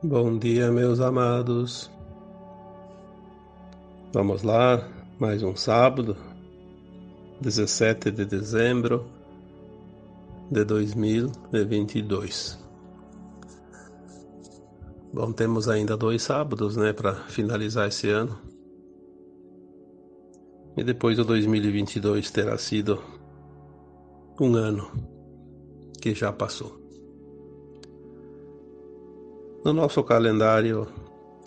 Bom dia, meus amados. Vamos lá, mais um sábado, 17 de dezembro de 2022. Bom, temos ainda dois sábados, né, para finalizar esse ano. E depois o 2022 terá sido um ano que já passou. No nosso calendário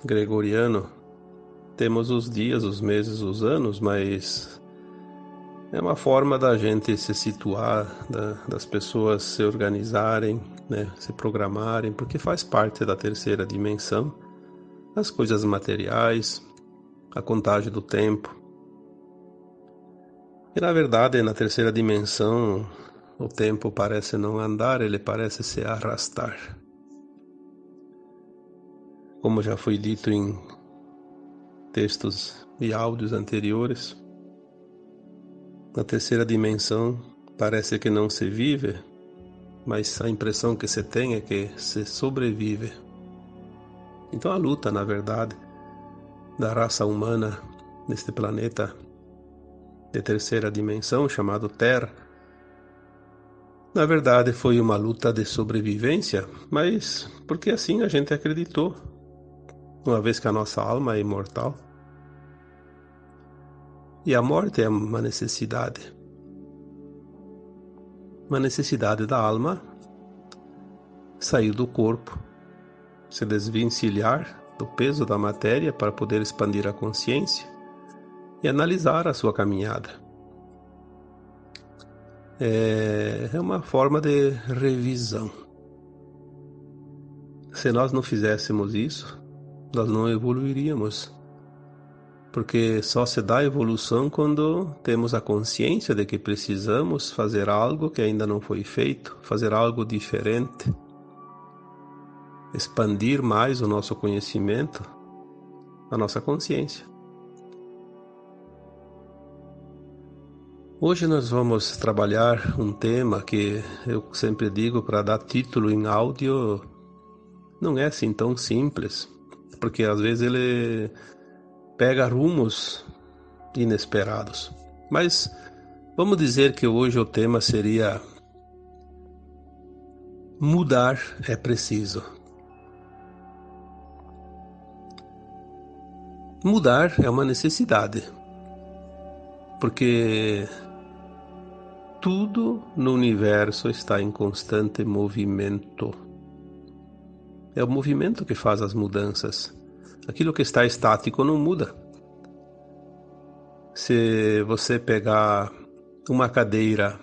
gregoriano, temos os dias, os meses, os anos, mas é uma forma da gente se situar, da, das pessoas se organizarem, né, se programarem, porque faz parte da terceira dimensão, as coisas materiais, a contagem do tempo. E na verdade, na terceira dimensão, o tempo parece não andar, ele parece se arrastar. Como já foi dito em textos e áudios anteriores, na terceira dimensão parece que não se vive, mas a impressão que se tem é que se sobrevive. Então a luta, na verdade, da raça humana neste planeta de terceira dimensão chamado Terra, na verdade foi uma luta de sobrevivência, mas porque assim a gente acreditou uma vez que a nossa alma é imortal. E a morte é uma necessidade. Uma necessidade da alma sair do corpo, se desvencilhar do peso da matéria para poder expandir a consciência e analisar a sua caminhada. É, é uma forma de revisão. Se nós não fizéssemos isso, nós não evoluiríamos. Porque só se dá evolução quando temos a consciência de que precisamos fazer algo que ainda não foi feito, fazer algo diferente, expandir mais o nosso conhecimento, a nossa consciência. Hoje nós vamos trabalhar um tema que eu sempre digo para dar título em áudio não é assim tão simples porque às vezes ele pega rumos inesperados. Mas vamos dizer que hoje o tema seria mudar é preciso. Mudar é uma necessidade, porque tudo no universo está em constante movimento. É o movimento que faz as mudanças. Aquilo que está estático não muda. Se você pegar uma cadeira,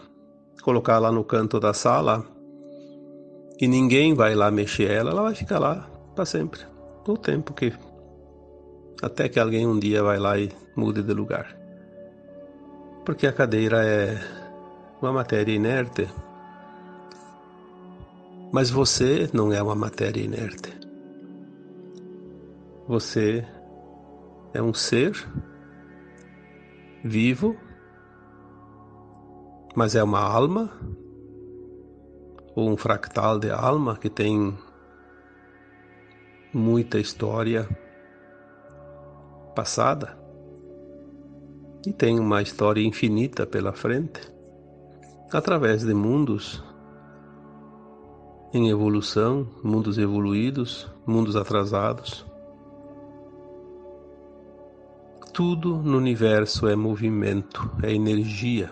colocar lá no canto da sala e ninguém vai lá mexer ela, ela vai ficar lá para sempre. O tempo que até que alguém um dia vai lá e mude de lugar. Porque a cadeira é uma matéria inerte mas você não é uma matéria inerte. Você é um ser vivo, mas é uma alma, ou um fractal de alma que tem muita história passada e tem uma história infinita pela frente, através de mundos em evolução, mundos evoluídos, mundos atrasados. Tudo no universo é movimento, é energia,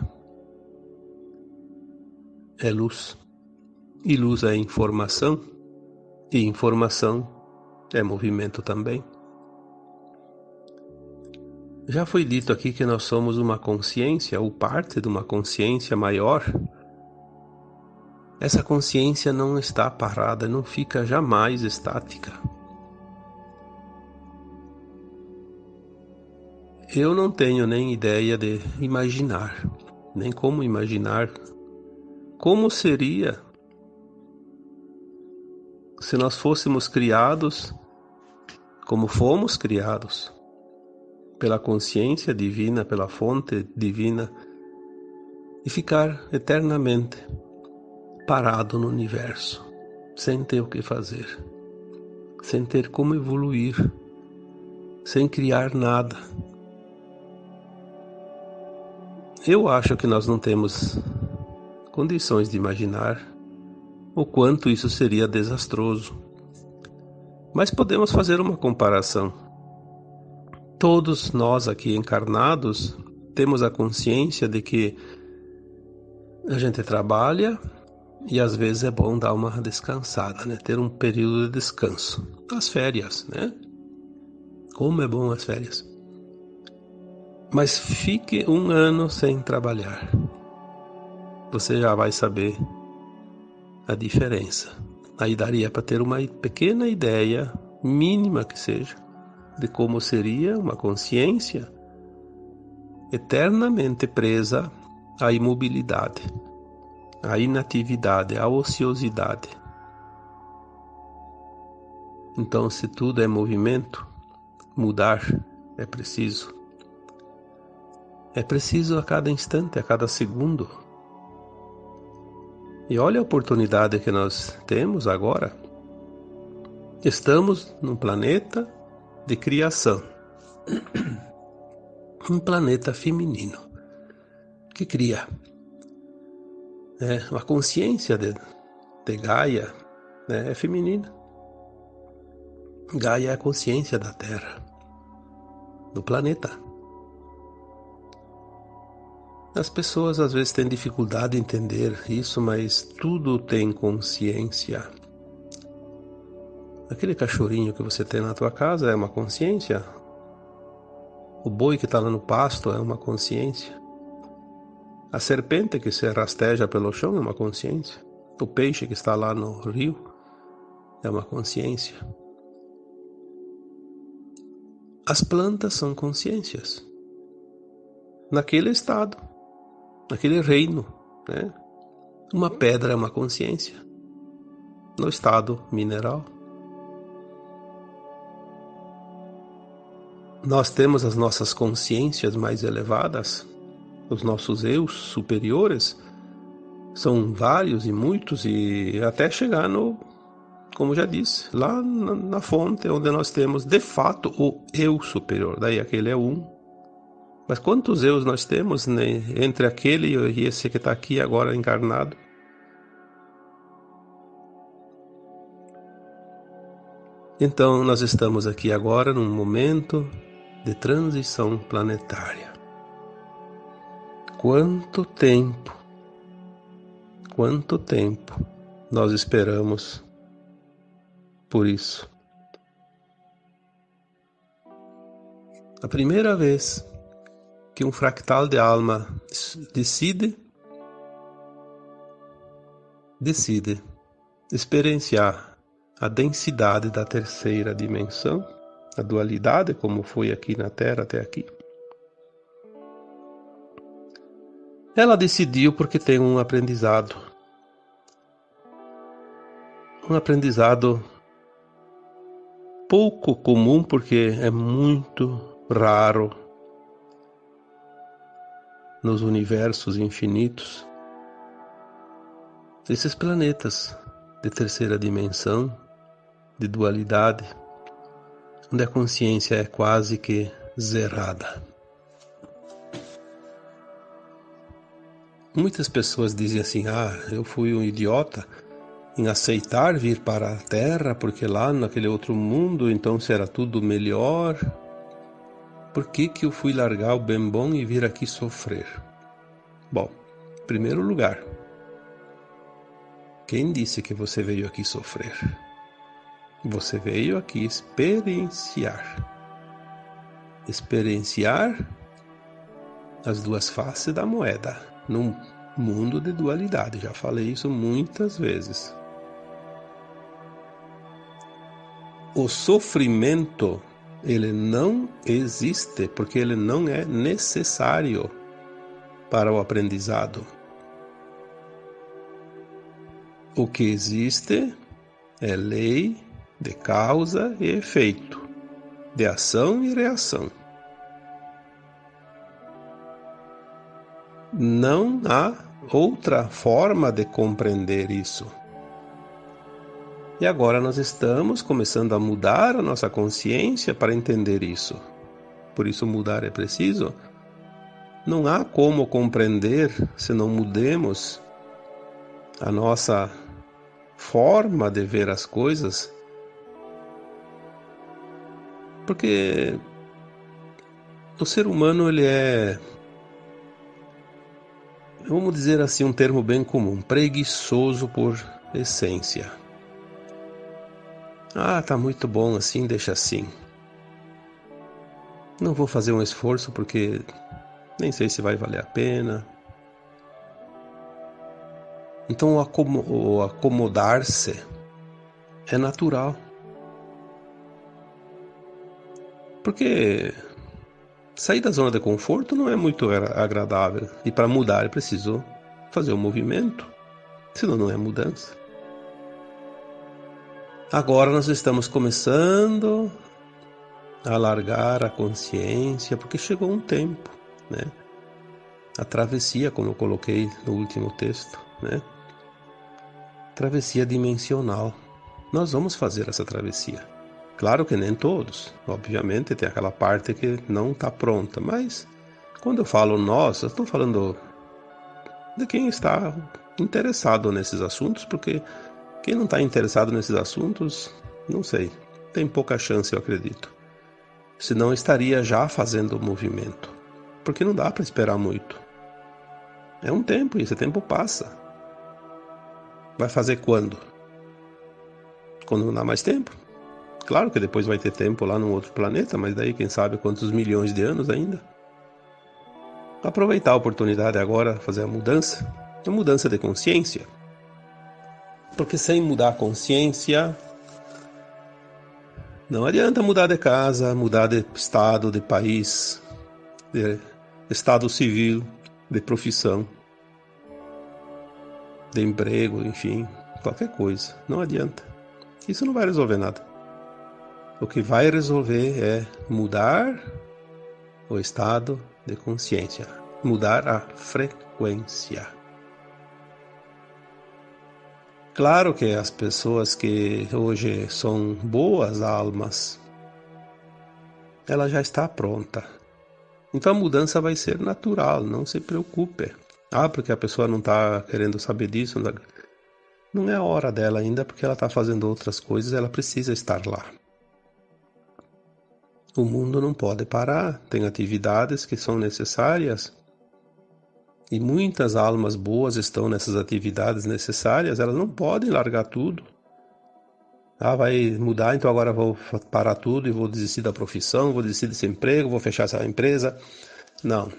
é luz. E luz é informação, e informação é movimento também. Já foi dito aqui que nós somos uma consciência, ou parte de uma consciência maior essa consciência não está parada, não fica jamais estática. Eu não tenho nem ideia de imaginar, nem como imaginar como seria se nós fôssemos criados como fomos criados pela consciência divina, pela fonte divina e ficar eternamente parado no universo, sem ter o que fazer, sem ter como evoluir, sem criar nada. Eu acho que nós não temos condições de imaginar o quanto isso seria desastroso. Mas podemos fazer uma comparação. Todos nós aqui encarnados temos a consciência de que a gente trabalha e às vezes é bom dar uma descansada, né? Ter um período de descanso. As férias, né? Como é bom as férias. Mas fique um ano sem trabalhar. Você já vai saber a diferença. Aí daria para ter uma pequena ideia, mínima que seja, de como seria uma consciência eternamente presa à imobilidade a inatividade, a ociosidade. Então, se tudo é movimento, mudar é preciso. É preciso a cada instante, a cada segundo. E olha a oportunidade que nós temos agora. Estamos num planeta de criação. Um planeta feminino que cria né? A consciência de, de Gaia né? é feminina. Gaia é a consciência da Terra, do planeta. As pessoas às vezes têm dificuldade de entender isso, mas tudo tem consciência. Aquele cachorrinho que você tem na tua casa é uma consciência. O boi que está lá no pasto é uma consciência. A serpente que se rasteja pelo chão é uma consciência. O peixe que está lá no rio é uma consciência. As plantas são consciências. Naquele estado, naquele reino, né? Uma pedra é uma consciência. No estado mineral. Nós temos as nossas consciências mais elevadas os nossos eus superiores são vários e muitos e até chegar no, como já disse, lá na, na fonte onde nós temos de fato o eu superior. Daí aquele é um. Mas quantos eus nós temos né, entre aquele e esse que está aqui agora encarnado? Então, nós estamos aqui agora num momento de transição planetária. Quanto tempo, quanto tempo nós esperamos por isso? A primeira vez que um fractal de alma decide decide experienciar a densidade da terceira dimensão, a dualidade, como foi aqui na Terra até aqui. Ela decidiu porque tem um aprendizado. Um aprendizado pouco comum, porque é muito raro nos universos infinitos. Esses planetas de terceira dimensão, de dualidade, onde a consciência é quase que zerada. Muitas pessoas dizem assim: ah, eu fui um idiota em aceitar vir para a Terra, porque lá naquele outro mundo então será tudo melhor. Por que, que eu fui largar o bem bom e vir aqui sofrer? Bom, em primeiro lugar, quem disse que você veio aqui sofrer? Você veio aqui experienciar. Experienciar as duas faces da moeda num mundo de dualidade. Já falei isso muitas vezes. O sofrimento ele não existe porque ele não é necessário para o aprendizado. O que existe é lei de causa e efeito, de ação e reação. Não há outra forma de compreender isso. E agora nós estamos começando a mudar a nossa consciência para entender isso. Por isso, mudar é preciso. Não há como compreender se não mudemos a nossa forma de ver as coisas. Porque o ser humano ele é vamos dizer assim um termo bem comum, preguiçoso por essência. Ah, tá muito bom assim, deixa assim. Não vou fazer um esforço porque nem sei se vai valer a pena. Então o acomodar-se é natural. Porque sair da zona de conforto não é muito agradável. E para mudar é preciso fazer um movimento. Senão não é mudança. Agora nós estamos começando a alargar a consciência, porque chegou um tempo, né? A travessia, como eu coloquei no último texto, né? Travessia dimensional. Nós vamos fazer essa travessia. Claro que nem todos, obviamente tem aquela parte que não está pronta, mas quando eu falo nós, eu estou falando de quem está interessado nesses assuntos, porque quem não está interessado nesses assuntos, não sei, tem pouca chance, eu acredito. Senão estaria já fazendo o movimento. Porque não dá para esperar muito. É um tempo e esse tempo passa. Vai fazer quando? Quando não dá mais tempo? Claro que depois vai ter tempo lá num outro planeta, mas daí quem sabe quantos milhões de anos ainda. Aproveitar a oportunidade agora, fazer a mudança, a mudança de consciência. Porque sem mudar a consciência, não adianta mudar de casa, mudar de estado, de país, de estado civil, de profissão, de emprego, enfim, qualquer coisa. Não adianta. Isso não vai resolver nada. O que vai resolver é mudar o estado de consciência, mudar a frequência. Claro que as pessoas que hoje são boas almas, ela já está pronta. Então a mudança vai ser natural, não se preocupe. Ah, porque a pessoa não está querendo saber disso. Não é a hora dela ainda, porque ela está fazendo outras coisas, ela precisa estar lá. O mundo não pode parar, tem atividades que são necessárias e muitas almas boas estão nessas atividades necessárias, elas não podem largar tudo. Ah, vai mudar, então agora vou parar tudo e vou desistir da profissão, vou desistir desse emprego, vou fechar essa empresa. Não.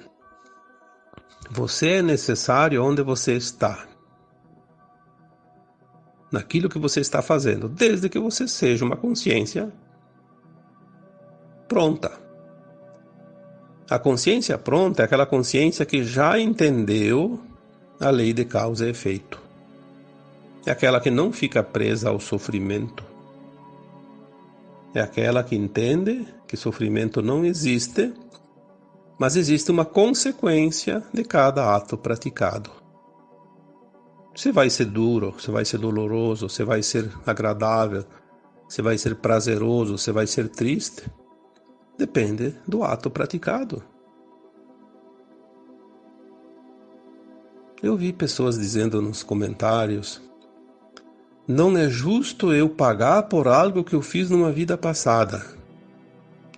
Você é necessário onde você está. Naquilo que você está fazendo, desde que você seja uma consciência pronta. A consciência pronta é aquela consciência que já entendeu a lei de causa e efeito. É aquela que não fica presa ao sofrimento. É aquela que entende que sofrimento não existe, mas existe uma consequência de cada ato praticado. Se vai ser duro, se vai ser doloroso, se vai ser agradável, se vai ser prazeroso, se vai ser triste, depende do ato praticado. Eu vi pessoas dizendo nos comentários: não é justo eu pagar por algo que eu fiz numa vida passada.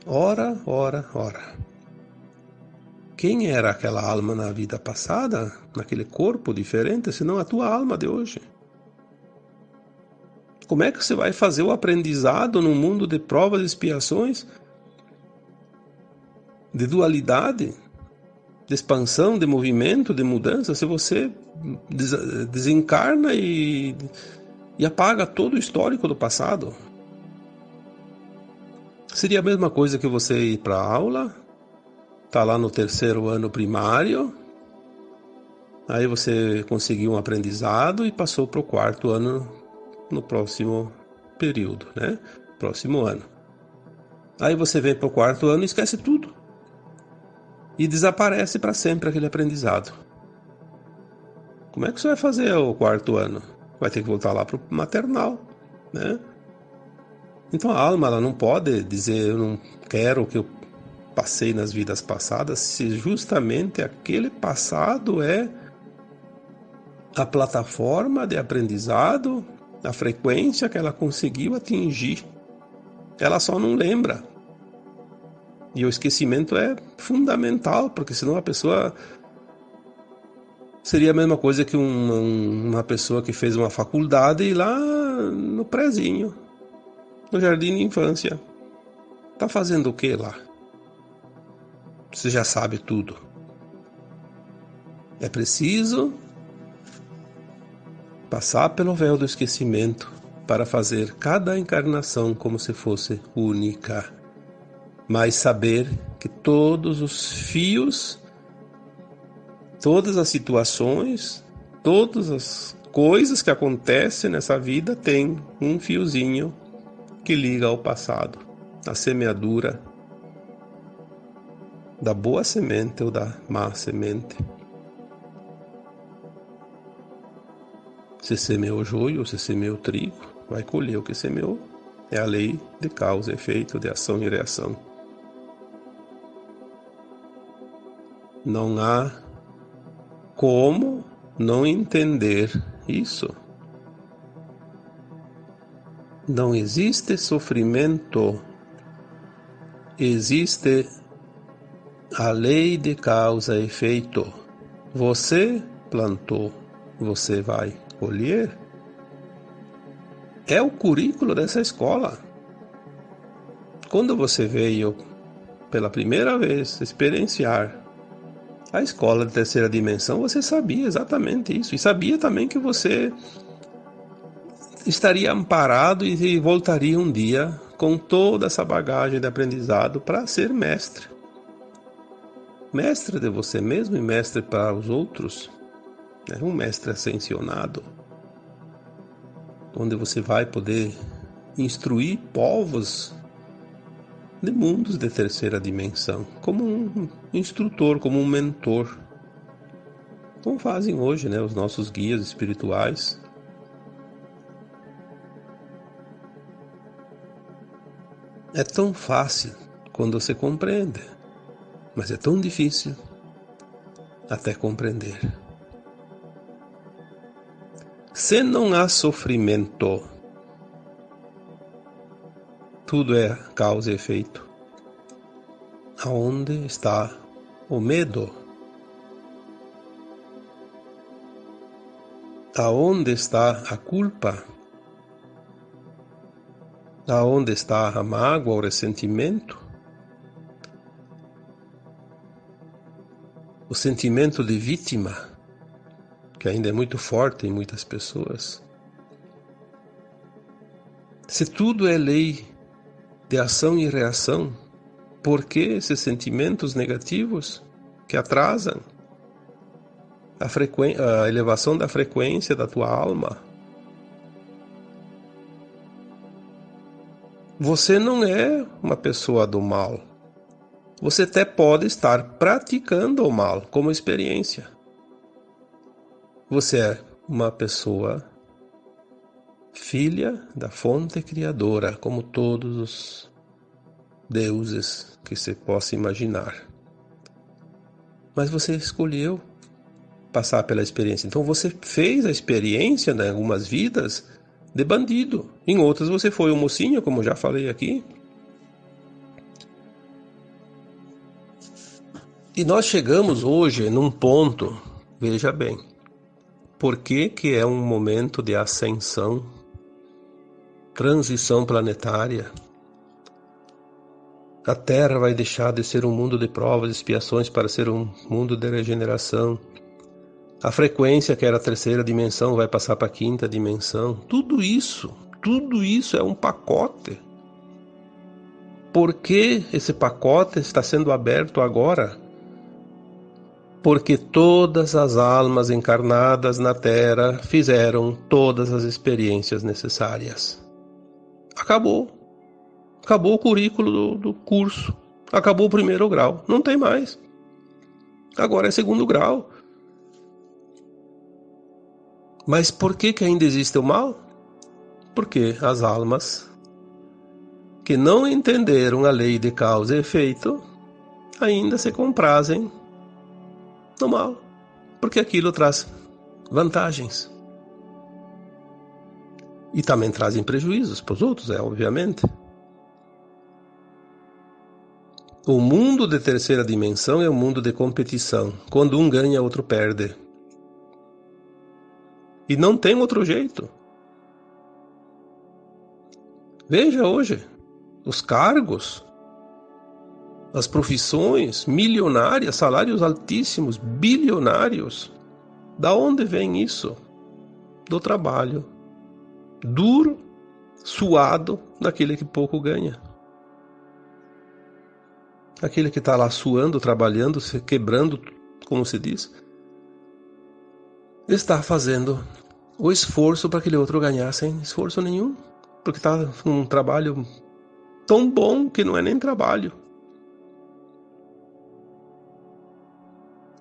Ora, ora, ora. Quem era aquela alma na vida passada, naquele corpo diferente, senão a tua alma de hoje? Como é que você vai fazer o aprendizado num mundo de provas e expiações de dualidade, de expansão, de movimento, de mudança, se você desencarna e, e apaga todo o histórico do passado. Seria a mesma coisa que você ir para a aula, tá lá no terceiro ano primário, aí você conseguiu um aprendizado e passou para o quarto ano no próximo período, né? Próximo ano. Aí você vem para o quarto ano e esquece tudo e desaparece para sempre aquele aprendizado. Como é que você vai fazer o quarto ano? Vai ter que voltar lá para o maternal. né? Então a alma ela não pode dizer eu não quero o que eu passei nas vidas passadas, se justamente aquele passado é a plataforma de aprendizado, a frequência que ela conseguiu atingir. Ela só não lembra. E o esquecimento é fundamental, porque senão a pessoa seria a mesma coisa que uma, pessoa que fez uma faculdade e lá no prezinho, no jardim de infância. Tá fazendo o que lá? Você já sabe tudo. É preciso passar pelo véu do esquecimento para fazer cada encarnação como se fosse única, mas saber que todos os fios, todas as situações, todas as coisas que acontecem nessa vida têm um fiozinho que liga ao passado, a semeadura da boa semente ou da má semente. Se semeou joio, se semeou trigo, vai colher o que semeou. É a lei de causa efeito, de ação e reação. Não há como não entender isso. Não existe sofrimento, existe a lei de causa e efeito. Você plantou, você vai colher. É o currículo dessa escola. Quando você veio pela primeira vez experienciar a escola de terceira dimensão, você sabia exatamente isso. E sabia também que você estaria amparado e voltaria um dia com toda essa bagagem de aprendizado para ser mestre mestre de você mesmo e mestre para os outros, é um mestre ascensionado, onde você vai poder instruir povos de mundos de terceira dimensão, como um instrutor, como um mentor, como fazem hoje né, os nossos guias espirituais. É tão fácil quando você compreende mas é tão difícil até compreender. Se não há sofrimento, tudo é causa e efeito. Aonde está o medo? Aonde está a culpa? Aonde está a mágoa, o ressentimento? o sentimento de vítima, que ainda é muito forte em muitas pessoas. Se tudo é lei de ação e reação, por que esses sentimentos negativos que atrasam a, a elevação da frequência da tua alma? Você não é uma pessoa do mal. Você até pode estar praticando o mal como experiência. Você é uma pessoa filha da fonte criadora, como todos os deuses que se possa imaginar. Mas você escolheu passar pela experiência. Então você fez a experiência né, em algumas vidas de bandido. Em outras você foi um mocinho, como já falei aqui. E nós chegamos hoje num ponto, veja bem, por que, que é um momento de ascensão, transição planetária? A Terra vai deixar de ser um mundo de provas e expiações para ser um mundo de regeneração. A frequência, que era a terceira dimensão, vai passar para a quinta dimensão. Tudo isso, tudo isso é um pacote. Por que esse pacote está sendo aberto agora? porque todas as almas encarnadas na Terra fizeram todas as experiências necessárias. Acabou. Acabou o currículo do, do, curso. Acabou o primeiro grau. Não tem mais. Agora é segundo grau. Mas por que, que ainda existe o mal? Porque as almas que não entenderam a lei de causa e efeito ainda se comprazem no mal, porque aquilo traz vantagens. E também trazem prejuízos para os outros, é obviamente. O mundo de terceira dimensão é um mundo de competição. Quando um ganha, outro perde. E não tem outro jeito. Veja hoje os cargos, as profissões milionárias, salários altíssimos, bilionários. Da onde vem isso? Do trabalho duro, suado daquele que pouco ganha. Aquele que está lá suando, trabalhando, se quebrando, como se diz, está fazendo o esforço para aquele outro ganhar sem esforço nenhum, porque está com um trabalho tão bom que não é nem trabalho.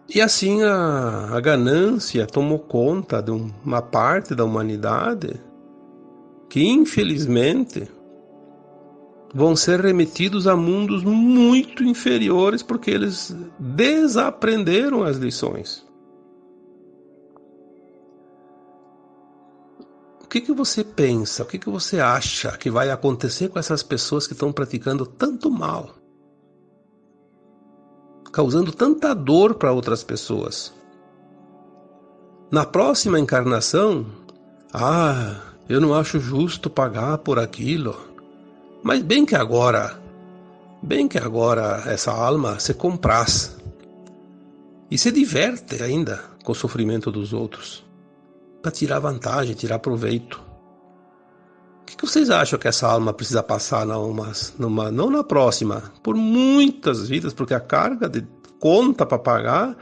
E assim a, a ganância tomou conta de uma parte da humanidade que infelizmente vão ser remetidos a mundos muito inferiores porque eles desaprenderam as lições. O que, que você pensa, o que, que você acha que vai acontecer com essas pessoas que estão praticando tanto mal? Causando tanta dor para outras pessoas. Na próxima encarnação, ah, eu não acho justo pagar por aquilo. Mas bem que agora, bem que agora essa alma se compraz e se diverte ainda com o sofrimento dos outros para tirar vantagem, tirar proveito. O que, vocês acham que essa alma precisa passar numa, numa, não na próxima, por muitas vidas, porque a carga de conta para pagar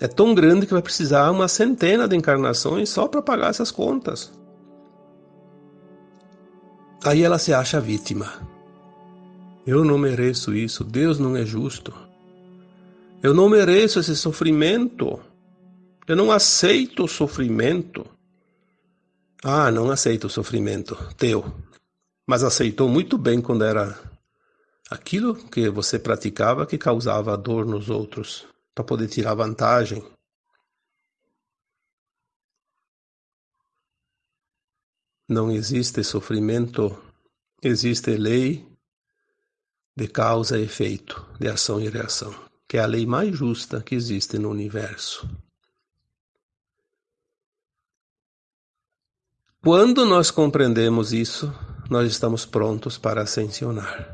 é tão grande que vai precisar uma centena de encarnações só para pagar essas contas. Aí ela se acha vítima. Eu não mereço isso, Deus não é justo. Eu não mereço esse sofrimento. Eu não aceito o sofrimento. Ah, não aceito o sofrimento teu. Mas aceitou muito bem quando era aquilo que você praticava que causava dor nos outros, para poder tirar vantagem. Não existe sofrimento, existe lei de causa e efeito, de ação e reação, que é a lei mais justa que existe no universo. Quando nós compreendemos isso, nós estamos prontos para ascensionar.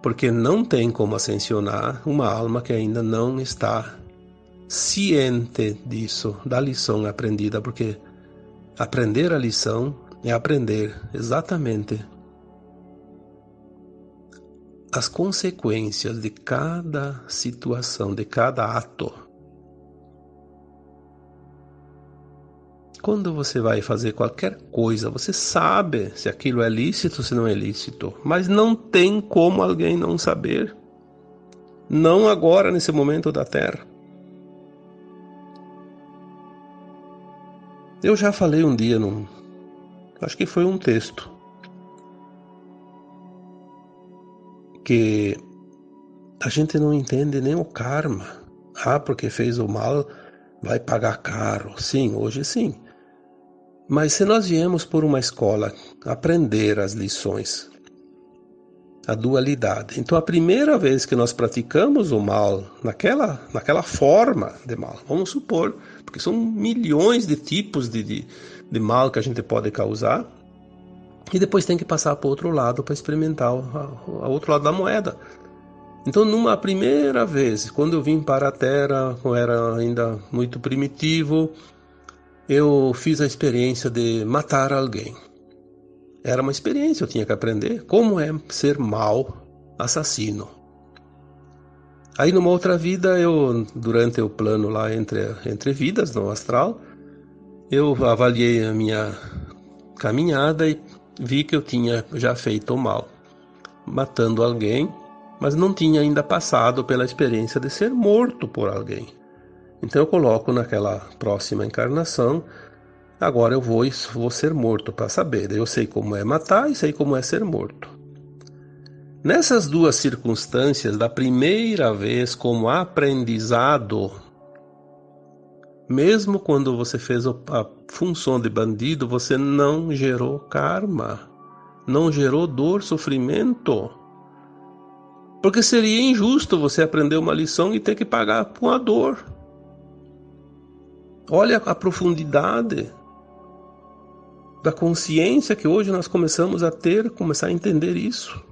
Porque não tem como ascensionar uma alma que ainda não está ciente disso, da lição aprendida, porque Aprender a lição é aprender exatamente as consequências de cada situação, de cada ato. Quando você vai fazer qualquer coisa, você sabe se aquilo é lícito ou se não é lícito, mas não tem como alguém não saber. Não agora, nesse momento da Terra. Eu já falei um dia num. Acho que foi um texto. Que a gente não entende nem o karma. Ah, porque fez o mal, vai pagar caro. Sim, hoje sim. Mas se nós viemos por uma escola aprender as lições, a dualidade. Então, a primeira vez que nós praticamos o mal naquela, naquela forma de mal, vamos supor, porque são milhões de tipos de, de, de mal que a gente pode causar, e depois tem que passar para o outro lado para experimentar o, outro lado da moeda. Então, numa primeira vez, quando eu vim para a Terra, eu era ainda muito primitivo, eu fiz a experiência de matar alguém. Era uma experiência, eu tinha que aprender como é ser mal assassino. Aí numa outra vida, eu durante o plano lá entre entre vidas no astral, eu avaliei a minha caminhada e vi que eu tinha já feito o mal, matando alguém, mas não tinha ainda passado pela experiência de ser morto por alguém. Então eu coloco naquela próxima encarnação Agora eu vou, vou ser morto para saber. Eu sei como é matar e sei como é ser morto. Nessas duas circunstâncias, da primeira vez como aprendizado, mesmo quando você fez a função de bandido, você não gerou karma, não gerou dor, sofrimento. Porque seria injusto você aprender uma lição e ter que pagar com a dor. Olha a profundidade da consciência que hoje nós começamos a ter, começar a entender isso.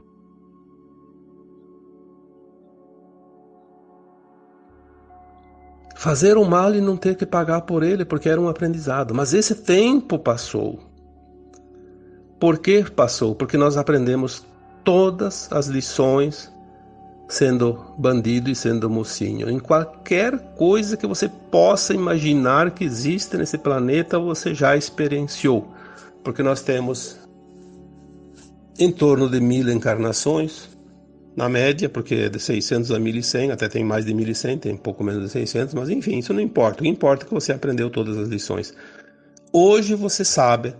Fazer o mal e não ter que pagar por ele, porque era um aprendizado. Mas esse tempo passou. Por que passou? Porque nós aprendemos todas as lições sendo bandido e sendo mocinho. Em qualquer coisa que você possa imaginar que existe nesse planeta, você já experienciou porque nós temos em torno de mil encarnações, na média, porque é de 600 a 1100, até tem mais de 1100, tem pouco menos de 600, mas enfim, isso não importa. O que importa é que você aprendeu todas as lições. Hoje você sabe,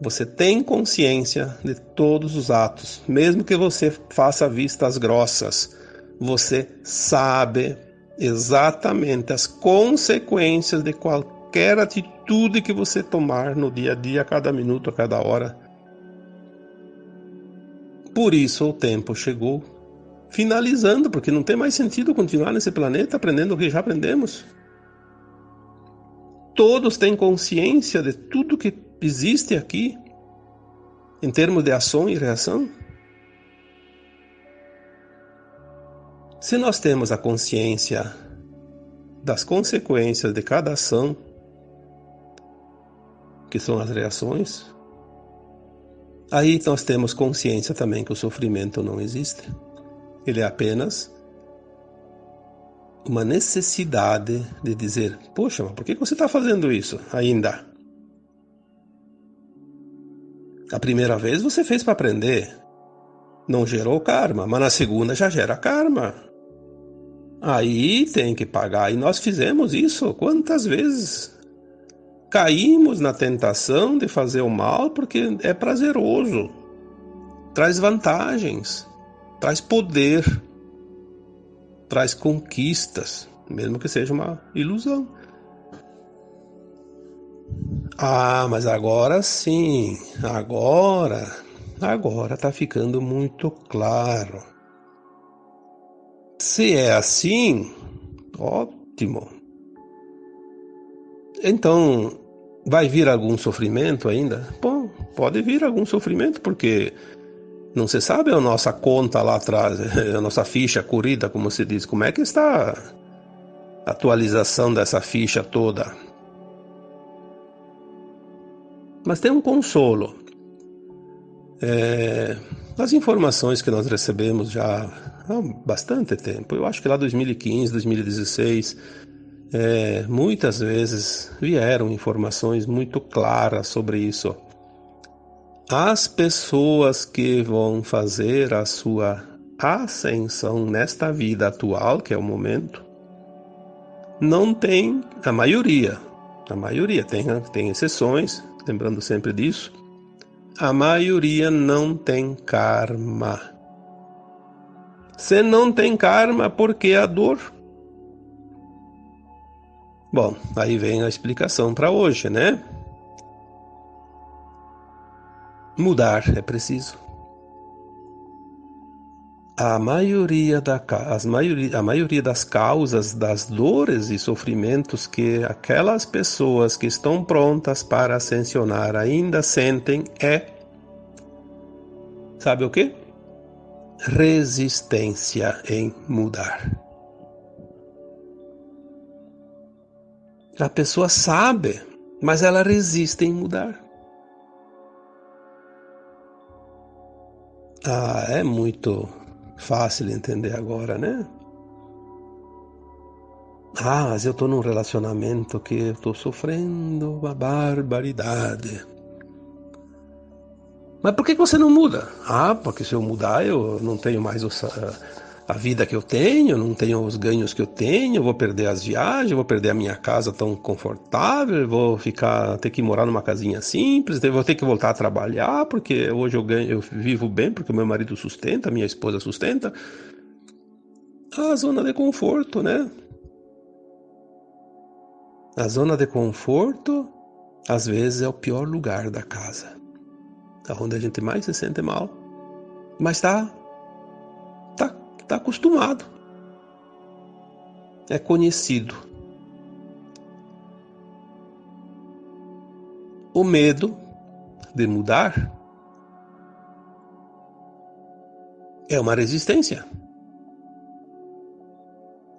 você tem consciência de todos os atos, mesmo que você faça vistas grossas, você sabe exatamente as consequências de qualquer atitude atitude que você tomar no dia a dia, a cada minuto, a cada hora. Por isso o tempo chegou, finalizando, porque não tem mais sentido continuar nesse planeta aprendendo o que já aprendemos. Todos têm consciência de tudo que existe aqui, em termos de ação e reação. Se nós temos a consciência das consequências de cada ação, que são as reações, aí nós temos consciência também que o sofrimento não existe. Ele é apenas uma necessidade de dizer: Poxa, mas por que você está fazendo isso ainda? A primeira vez você fez para aprender, não gerou karma, mas na segunda já gera karma. Aí tem que pagar. E nós fizemos isso quantas vezes? Caímos na tentação de fazer o mal porque é prazeroso, traz vantagens, traz poder, traz conquistas, mesmo que seja uma ilusão. Ah, mas agora sim, agora, agora tá ficando muito claro. Se é assim, ótimo. Então, Vai vir algum sofrimento ainda? Bom, pode vir algum sofrimento, porque não se sabe a nossa conta lá atrás, a nossa ficha corrida, como se diz. Como é que está a atualização dessa ficha toda? Mas tem um consolo. É, as informações que nós recebemos já há bastante tempo, eu acho que lá 2015, 2016, é, muitas vezes vieram informações muito claras sobre isso. As pessoas que vão fazer a sua ascensão nesta vida atual, que é o momento, não tem a maioria. A maioria tem, tem exceções, lembrando sempre disso. A maioria não tem karma. Se não tem karma, por que a dor? Bom, aí vem a explicação para hoje, né? Mudar é preciso. A maioria, da, as maioria, a maioria das causas das dores e sofrimentos que aquelas pessoas que estão prontas para ascensionar ainda sentem é. Sabe o que? Resistência em mudar. A pessoa sabe, mas ela resiste em mudar. Ah, é muito fácil entender agora, né? Ah, mas eu estou num relacionamento que estou sofrendo uma barbaridade. Mas por que você não muda? Ah, porque se eu mudar eu não tenho mais o, a vida que eu tenho, não tenho os ganhos que eu tenho, vou perder as viagens, vou perder a minha casa tão confortável, vou ficar ter que morar numa casinha simples, vou ter que voltar a trabalhar porque hoje eu ganho, eu vivo bem porque meu marido sustenta, minha esposa sustenta. A zona de conforto, né? A zona de conforto às vezes é o pior lugar da casa, onde a gente mais se sente mal, mas tá está acostumado, é conhecido. O medo de mudar é uma resistência.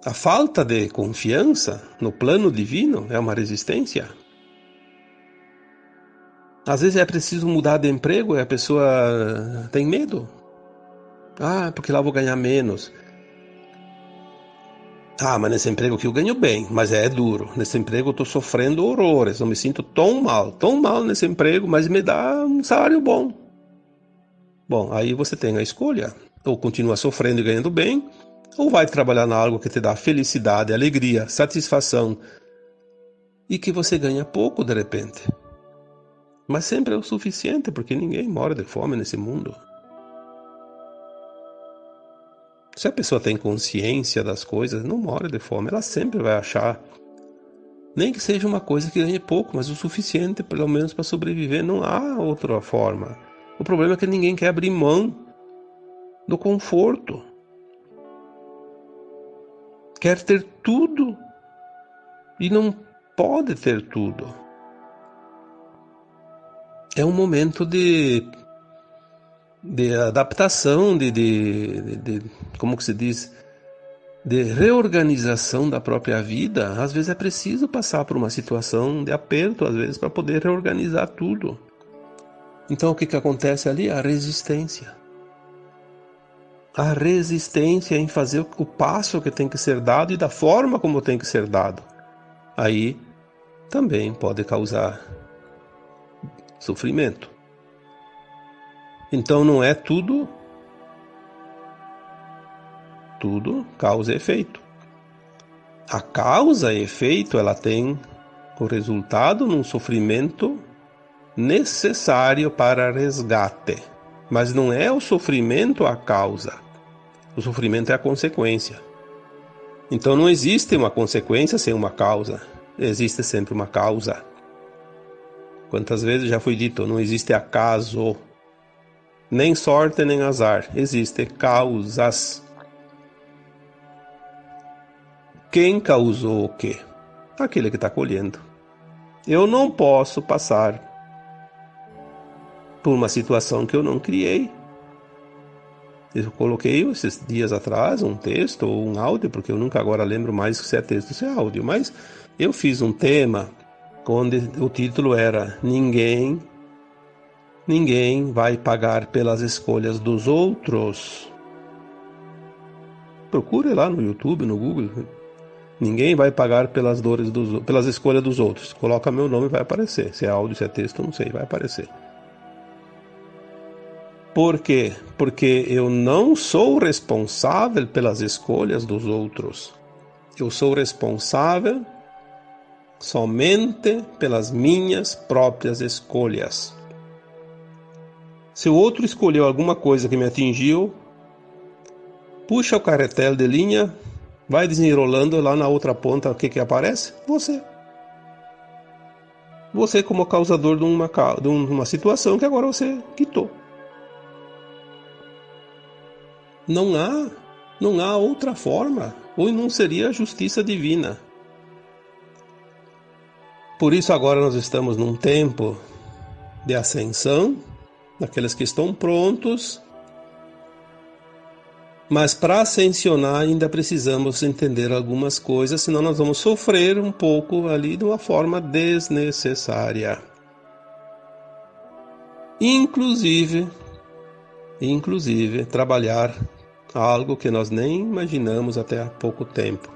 A falta de confiança no plano divino é uma resistência. Às vezes é preciso mudar de emprego e a pessoa tem medo. Ah, porque lá eu vou ganhar menos. Ah, mas nesse emprego aqui eu ganho bem, mas é, duro. Nesse emprego eu estou sofrendo horrores, eu me sinto tão mal, tão mal nesse emprego, mas me dá um salário bom. Bom, aí você tem a escolha. Ou continua sofrendo e ganhando bem, ou vai trabalhar na algo que te dá felicidade, alegria, satisfação e que você ganha pouco de repente. Mas sempre é o suficiente, porque ninguém mora de fome nesse mundo. Se a pessoa tem consciência das coisas, não mora de fome, ela sempre vai achar, nem que seja uma coisa que ganhe pouco, mas o suficiente pelo menos para sobreviver, não há outra forma. O problema é que ninguém quer abrir mão do conforto. Quer ter tudo e não pode ter tudo. É um momento de de adaptação, de, de, de, como que se diz, de reorganização da própria vida, às vezes é preciso passar por uma situação de aperto, às vezes, para poder reorganizar tudo. Então o que, que acontece ali? A resistência. A resistência em fazer o passo que tem que ser dado e da forma como tem que ser dado. Aí também pode causar sofrimento. Então não é tudo tudo causa e efeito. A causa e efeito ela tem o resultado num sofrimento necessário para resgate, mas não é o sofrimento a causa. O sofrimento é a consequência. Então não existe uma consequência sem uma causa. Existe sempre uma causa. Quantas vezes já foi dito, não existe acaso nem sorte nem azar, existem causas. Quem causou o quê? Aquele que está colhendo. Eu não posso passar por uma situação que eu não criei. Eu coloquei esses dias atrás um texto ou um áudio, porque eu nunca agora lembro mais se é texto ou se é áudio, mas eu fiz um tema onde o título era Ninguém Ninguém vai pagar pelas escolhas dos outros. Procure lá no YouTube, no Google. Ninguém vai pagar pelas dores dos, pelas escolhas dos outros. Coloca meu nome vai aparecer. Se é áudio, se é texto, não sei, vai aparecer. Por quê? Porque eu não sou responsável pelas escolhas dos outros. Eu sou responsável somente pelas minhas próprias escolhas. Se o outro escolheu alguma coisa que me atingiu, puxa o carretel de linha, vai desenrolando lá na outra ponta, o que que aparece? Você. Você como causador de uma, de uma situação que agora você quitou. Não há, não há outra forma, ou não seria a justiça divina. Por isso agora nós estamos num tempo de ascensão, daqueles que estão prontos. Mas para ascensionar ainda precisamos entender algumas coisas, senão nós vamos sofrer um pouco ali de uma forma desnecessária. Inclusive, inclusive trabalhar algo que nós nem imaginamos até há pouco tempo.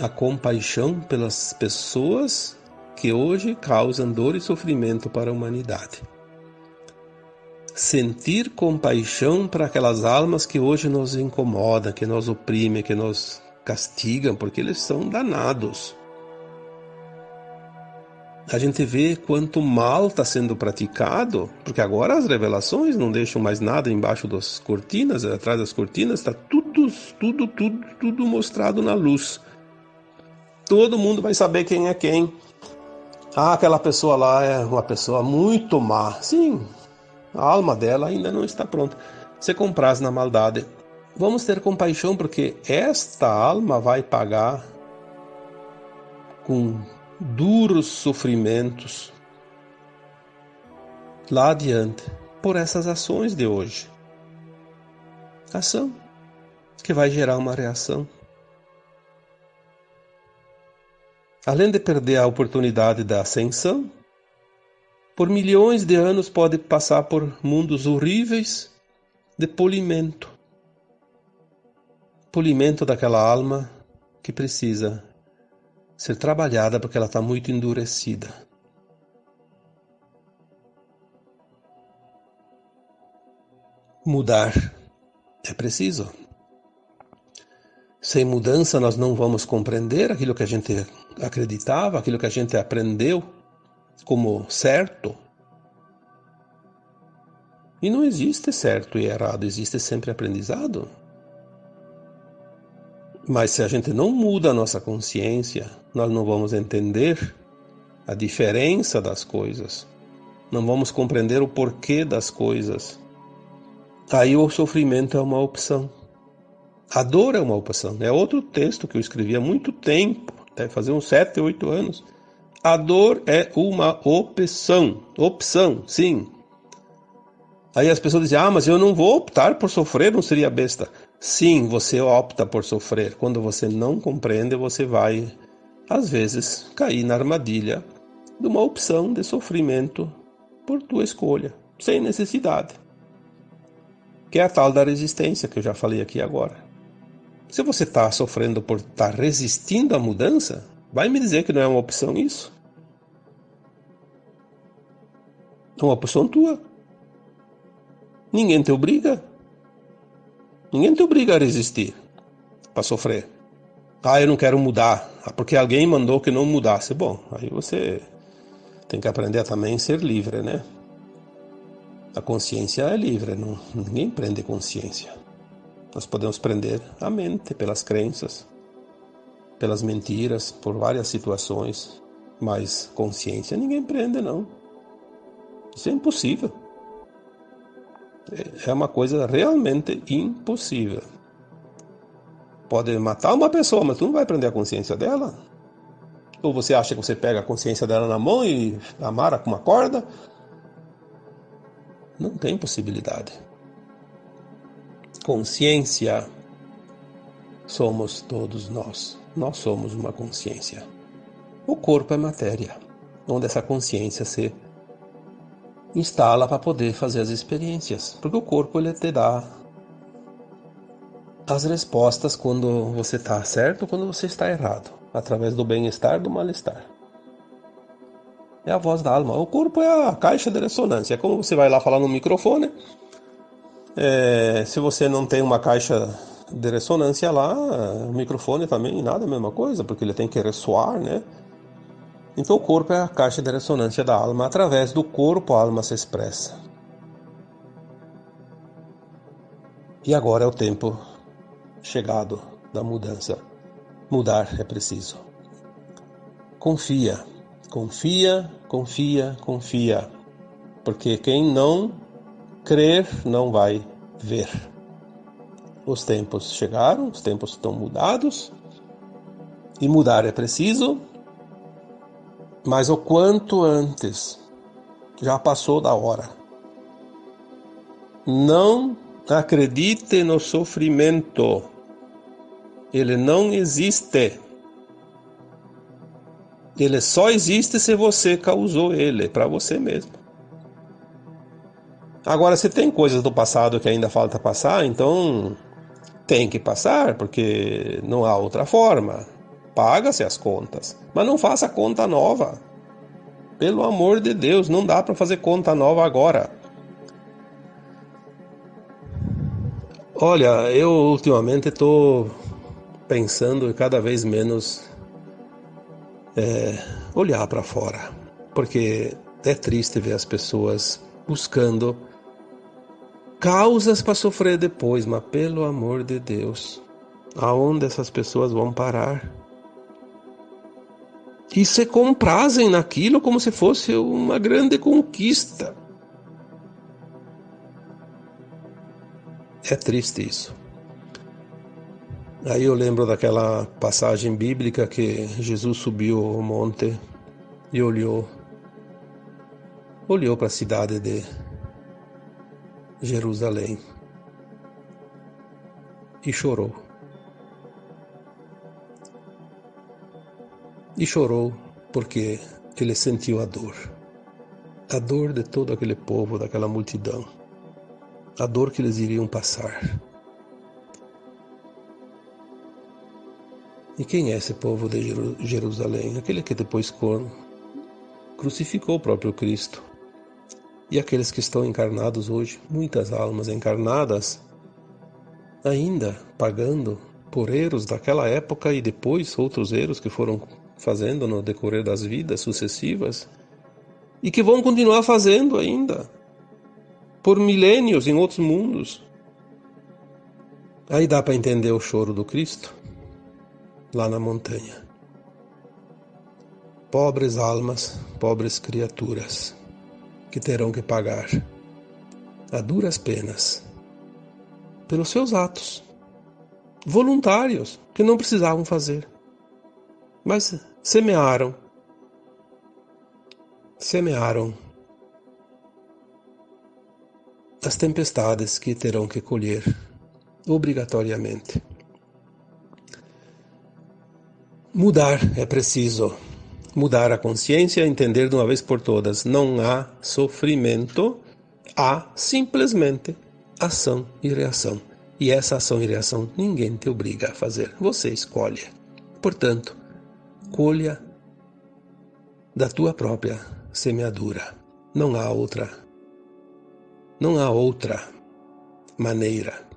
A compaixão pelas pessoas que hoje causam dor e sofrimento para a humanidade. Sentir compaixão para aquelas almas que hoje nos incomodam, que nos oprimem, que nos castigam, porque eles são danados. A gente vê quanto mal está sendo praticado, porque agora as revelações não deixam mais nada embaixo das cortinas, atrás das cortinas está tudo, tudo, tudo, tudo mostrado na luz. Todo mundo vai saber quem é quem. Ah, aquela pessoa lá é uma pessoa muito má. Sim, a alma dela ainda não está pronta. Se compras na maldade, vamos ter compaixão porque esta alma vai pagar com duros sofrimentos lá adiante por essas ações de hoje. Ação que vai gerar uma reação. Além de perder a oportunidade da ascensão, por milhões de anos pode passar por mundos horríveis de polimento. Polimento daquela alma que precisa ser trabalhada porque ela está muito endurecida. Mudar é preciso. Sem mudança, nós não vamos compreender aquilo que a gente acreditava, aquilo que a gente aprendeu como certo. E não existe certo e errado, existe sempre aprendizado. Mas se a gente não muda a nossa consciência, nós não vamos entender a diferença das coisas, não vamos compreender o porquê das coisas. Aí o sofrimento é uma opção. A dor é uma opção. É outro texto que eu escrevi há muito tempo, deve fazer uns sete, oito anos a dor é uma opção. Opção, sim. Aí as pessoas dizem: Ah, mas eu não vou optar por sofrer, não seria besta. Sim, você opta por sofrer. Quando você não compreende, você vai, às vezes, cair na armadilha de uma opção de sofrimento por tua escolha, sem necessidade. Que é a tal da resistência que eu já falei aqui agora. Se você está sofrendo por estar tá resistindo à mudança, Vai me dizer que não é uma opção isso? É uma opção tua. Ninguém te obriga. Ninguém te obriga a resistir para sofrer. Ah, eu não quero mudar. Ah, porque alguém mandou que não mudasse. Bom, aí você tem que aprender a também ser livre, né? A consciência é livre, não, ninguém prende consciência. Nós podemos prender a mente pelas crenças, pelas mentiras, por várias situações, mas consciência ninguém prende, não. Isso é impossível. É uma coisa realmente impossível. Pode matar uma pessoa, mas tu não vai prender a consciência dela? Ou você acha que você pega a consciência dela na mão e amara com uma corda? Não tem possibilidade. Consciência somos todos nós nós somos uma consciência. O corpo é matéria, onde essa consciência se instala para poder fazer as experiências, porque o corpo ele te dá as respostas quando você está certo, quando você está errado, através do bem-estar, do mal-estar. É a voz da alma. O corpo é a caixa de ressonância. É como você vai lá falar no microfone. É, se você não tem uma caixa de ressonância lá, o microfone também nada a mesma coisa, porque ele tem que ressoar, né? Então o corpo é a caixa de ressonância da alma, através do corpo a alma se expressa. E agora é o tempo chegado da mudança. Mudar é preciso. Confia, confia, confia, confia. Porque quem não crer não vai ver. Os tempos chegaram, os tempos estão mudados. E mudar é preciso, mas o quanto antes. Já passou da hora. Não acredite no sofrimento. Ele não existe. Ele só existe se você causou ele para você mesmo. Agora, se tem coisas do passado que ainda falta passar, então tem que passar, porque não há outra forma. Paga-se as contas, mas não faça conta nova. Pelo amor de Deus, não dá para fazer conta nova agora. Olha, eu ultimamente estou pensando cada vez menos é, olhar para fora, porque é triste ver as pessoas buscando causas para sofrer depois, mas pelo amor de Deus, aonde essas pessoas vão parar? E se comprazem naquilo como se fosse uma grande conquista. É triste isso. Aí eu lembro daquela passagem bíblica que Jesus subiu ao monte e olhou olhou para a cidade de Jerusalém e chorou. E chorou porque ele sentiu a dor, a dor de todo aquele povo, daquela multidão, a dor que eles iriam passar. E quem é esse povo de Jerusalém? Aquele que depois crucificou o próprio Cristo e aqueles que estão encarnados hoje, muitas almas encarnadas, ainda pagando por erros daquela época e depois outros erros que foram fazendo no decorrer das vidas sucessivas e que vão continuar fazendo ainda por milênios em outros mundos. Aí dá para entender o choro do Cristo lá na montanha. Pobres almas, pobres criaturas que terão que pagar a duras penas pelos seus atos voluntários que não precisavam fazer, mas semearam, semearam as tempestades que terão que colher obrigatoriamente. Mudar é preciso mudar a consciência, entender de uma vez por todas: não há sofrimento, há simplesmente ação e reação. E essa ação e reação ninguém te obriga a fazer, você escolhe. Portanto, colha da tua própria semeadura. Não há outra. Não há outra maneira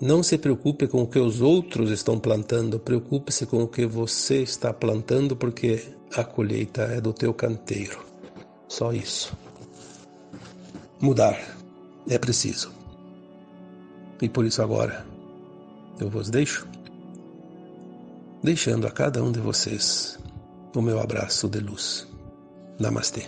não se preocupe com o que os outros estão plantando, preocupe-se com o que você está plantando, porque a colheita é do teu canteiro. Só isso. Mudar é preciso. E por isso agora eu vos deixo, deixando a cada um de vocês o meu abraço de luz. Namastê.